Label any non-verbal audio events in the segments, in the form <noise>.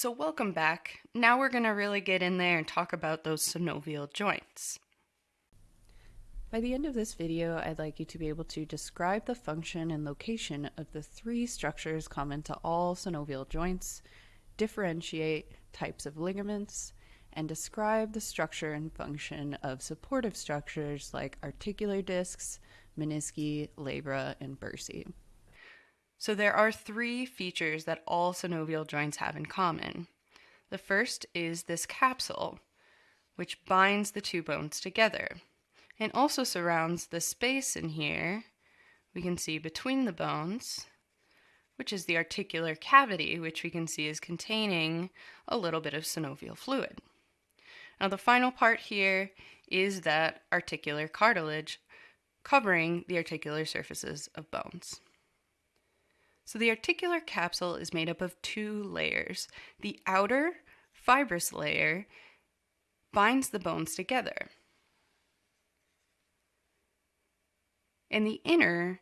So welcome back. Now we're going to really get in there and talk about those synovial joints. By the end of this video, I'd like you to be able to describe the function and location of the three structures common to all synovial joints, differentiate types of ligaments, and describe the structure and function of supportive structures like articular discs, menisci, labra, and bursae. So there are three features that all synovial joints have in common. The first is this capsule, which binds the two bones together and also surrounds the space in here we can see between the bones, which is the articular cavity, which we can see is containing a little bit of synovial fluid. Now the final part here is that articular cartilage covering the articular surfaces of bones. So the articular capsule is made up of two layers. The outer fibrous layer binds the bones together. And the inner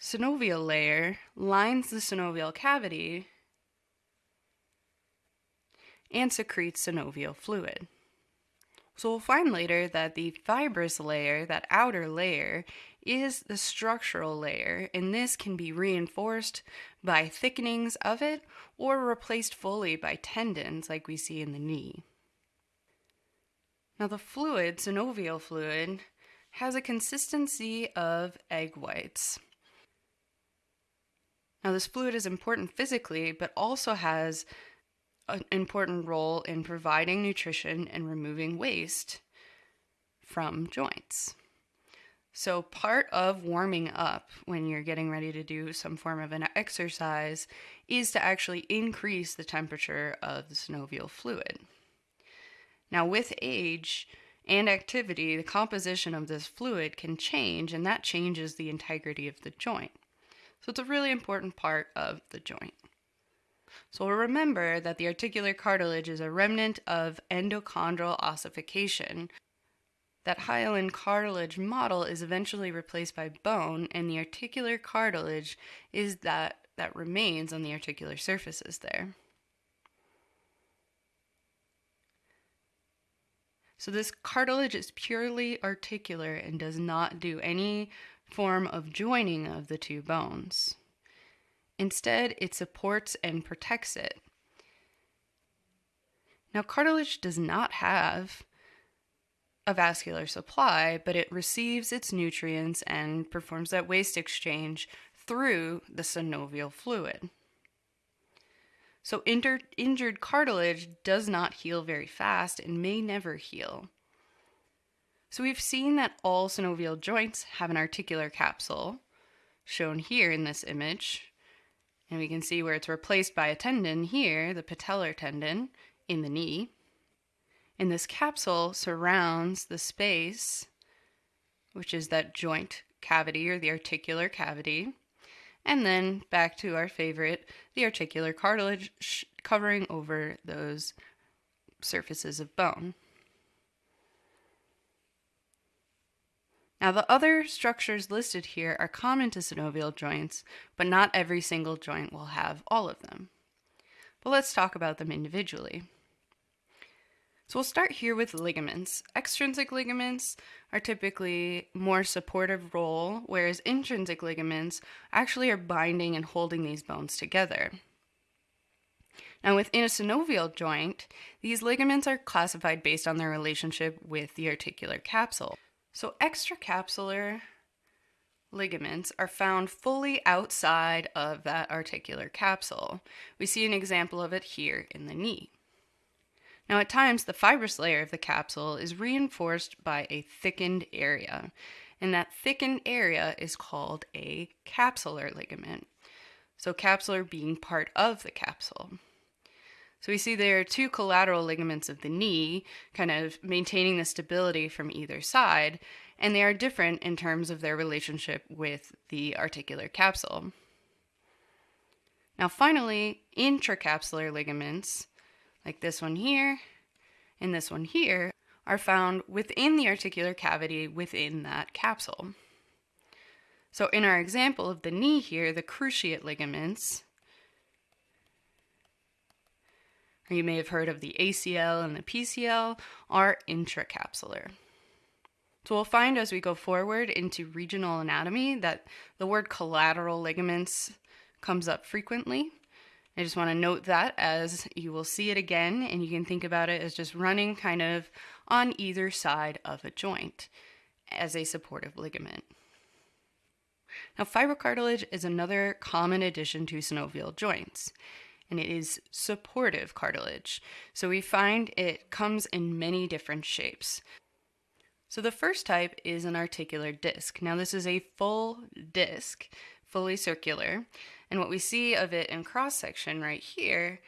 synovial layer lines the synovial cavity and secretes synovial fluid. So we'll find later that the fibrous layer, that outer layer, is the structural layer, and this can be reinforced by thickenings of it or replaced fully by tendons like we see in the knee. Now the fluid, synovial fluid, has a consistency of egg whites. Now this fluid is important physically, but also has an important role in providing nutrition and removing waste from joints. So, part of warming up when you're getting ready to do some form of an exercise is to actually increase the temperature of the synovial fluid. Now, with age and activity, the composition of this fluid can change, and that changes the integrity of the joint. So, it's a really important part of the joint. So remember that the articular cartilage is a remnant of endochondral ossification. That hyaline cartilage model is eventually replaced by bone, and the articular cartilage is that that remains on the articular surfaces there. So this cartilage is purely articular and does not do any form of joining of the two bones. Instead, it supports and protects it. Now, cartilage does not have a vascular supply, but it receives its nutrients and performs that waste exchange through the synovial fluid. So, inter- injured cartilage does not heal very fast and may never heal. So, we've seen that all synovial joints have an articular capsule, shown here in this image, and we can see where it's replaced by a tendon here, the patellar tendon in the knee. And this capsule surrounds the space, which is that joint cavity or the articular cavity. And then back to our favorite, the articular cartilage covering over those surfaces of bone. Now, the other structures listed here are common to synovial joints, but not every single joint will have all of them. But let's talk about them individually. So we'll start here with ligaments. Extrinsic ligaments are typically more supportive role, whereas intrinsic ligaments actually are binding and holding these bones together. Now, within a synovial joint, these ligaments are classified based on their relationship with the articular capsule. So extracapsular ligaments are found fully outside of that articular capsule. We see an example of it here in the knee. Now, at times, the fibrous layer of the capsule is reinforced by a thickened area, and that thickened area is called a capsular ligament. So, capsular being part of the capsule. So we see there are two collateral ligaments of the knee, kind of maintaining the stability from either side, and they are different in terms of their relationship with the articular capsule. Now finally, intracapsular ligaments, like this one here and this one here, are found within the articular cavity within that capsule. So in our example of the knee here, the cruciate ligaments or you may have heard of the ACL and the PCL, are intracapsular. So we'll find as we go forward into regional anatomy that the word collateral ligaments comes up frequently. I just want to note that as you will see it again, and you can think about it as just running kind of on either side of a joint as a supportive ligament. Now, fibrocartilage is another common addition to synovial joints, and it is supportive cartilage. So we find it comes in many different shapes. So the first type is an articular disc. Now, this is a full disc, fully circular, and what we see of it in cross section right here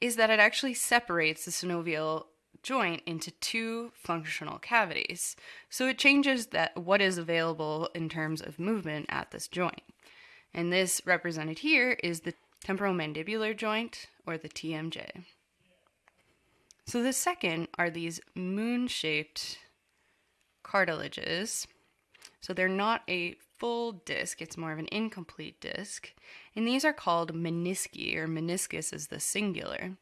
is that it actually separates the synovial joint into two functional cavities. So it changes that what is available in terms of movement at this joint. And this represented here is the temporomandibular joint or the TMJ. So the second are these moon-shaped cartilages. So they're not a full disc, it's more of an incomplete disc. And these are called menisci, or meniscus is the singular.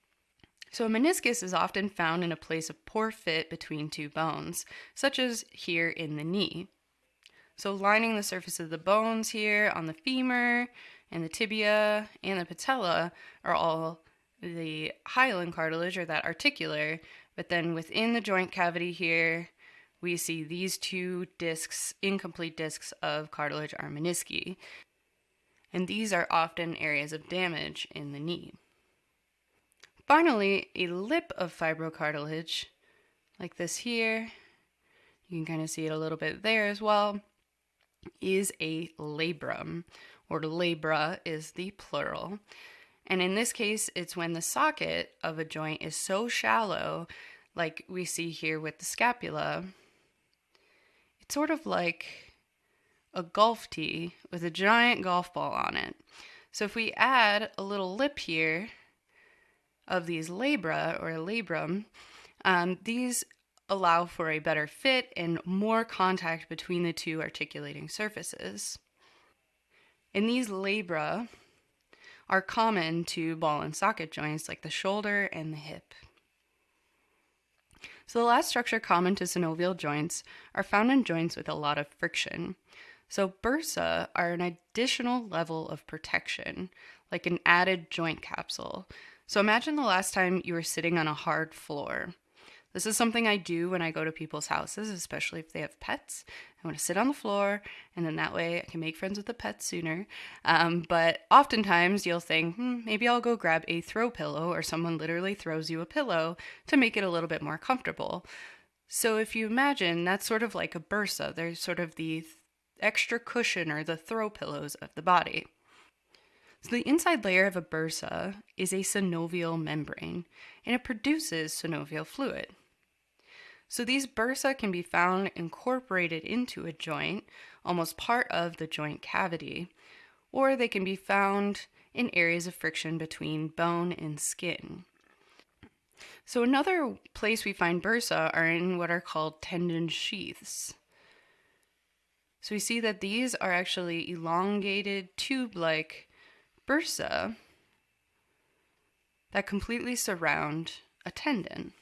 So a meniscus is often found in a place of poor fit between two bones, such as here in the knee. So lining the surface of the bones here on the femur and the tibia and the patella are all the hyaline cartilage or that articular, but then within the joint cavity here, we see these two discs, incomplete discs of cartilage are menisci, and these are often areas of damage in the knee. Finally, a lip of fibrocartilage, like this here, you can kind of see it a little bit there as well, is a labrum, or labra is the plural. And in this case, it's when the socket of a joint is so shallow, like we see here with the scapula, sort of like a golf tee with a giant golf ball on it. So if we add a little lip here of these labra or labrum, um, these allow for a better fit and more contact between the two articulating surfaces. And these labra are common to ball and socket joints like the shoulder and the hip. So the last structure common to synovial joints are found in joints with a lot of friction. So bursa are an additional level of protection, like an added joint capsule. So imagine the last time you were sitting on a hard floor. This is something I do when I go to people's houses, especially if they have pets. I want to sit on the floor, and then that way I can make friends with the pets sooner. Um, but oftentimes you'll think, hmm, maybe I'll go grab a throw pillow, or someone literally throws you a pillow to make it a little bit more comfortable. So if you imagine, that's sort of like a bursa. There's sort of the extra cushion or the throw pillows of the body. So the inside layer of a bursa is a synovial membrane, and it produces synovial fluid. So these bursa can be found incorporated into a joint, almost part of the joint cavity, or they can be found in areas of friction between bone and skin. So another place we find bursa are in what are called tendon sheaths. So we see that these are actually elongated tube-like bursa that completely surround a tendon.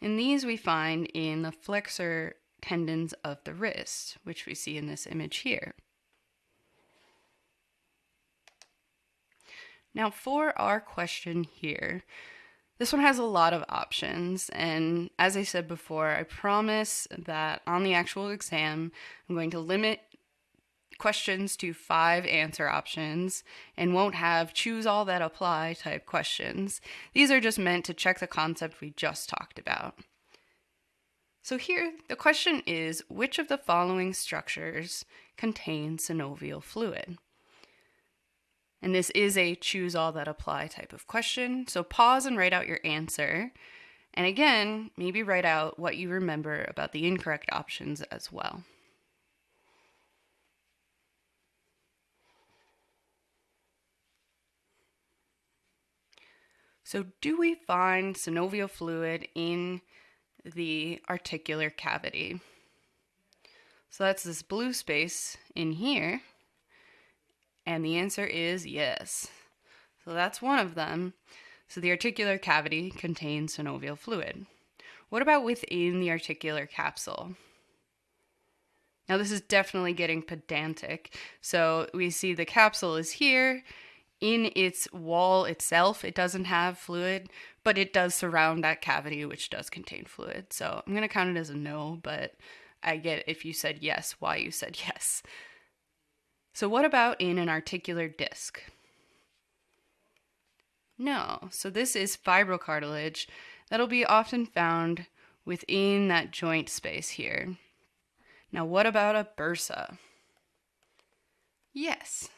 And these we find in the flexor tendons of the wrist, which we see in this image here. Now for our question here, this one has a lot of options, and as I said before, I promise that on the actual exam, I'm going to limit questions to five answer options and won't have choose all that apply type questions. These are just meant to check the concept we just talked about. So here, the question is, which of the following structures contain synovial fluid? And this is a choose all that apply type of question. So pause and write out your answer. And again, maybe write out what you remember about the incorrect options as well. So, do we find synovial fluid in the articular cavity? So, that's this blue space in here. And the answer is yes. So, that's one of them. So the articular cavity contains synovial fluid. What about within the articular capsule? Now, this is definitely getting pedantic. So we see the capsule is here. In its wall itself, it doesn't have fluid, but it does surround that cavity, which does contain fluid. So I'm going to count it as a no, but I get if you said yes, why you said <laughs> yes. So, what about in an articular disc? No. So, this is fibrocartilage that'll be often found within that joint space here. Now, what about a bursa? Yes.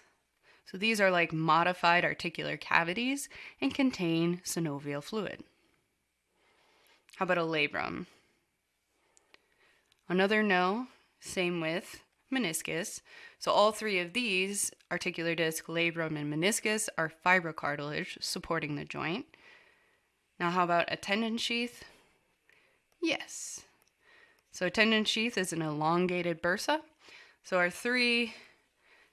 So these are like modified articular cavities and contain synovial fluid. How about a labrum? Another no, same with meniscus. So all three of these, articular disc, labrum, and meniscus, are fibrocartilage supporting the joint. Now how about a tendon sheath? Yes. So a tendon sheath is an elongated bursa. So our three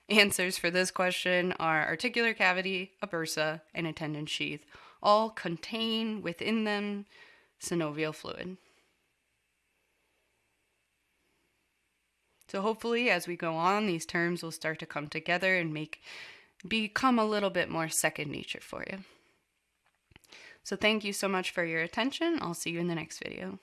answers for this question are articular cavity, a bursa, and a tendon sheath. All contain within them synovial fluid. So hopefully as we go on, these terms will start to come together and make become a little bit more second nature for you. So thank you so much for your attention. I'll see you in the next video.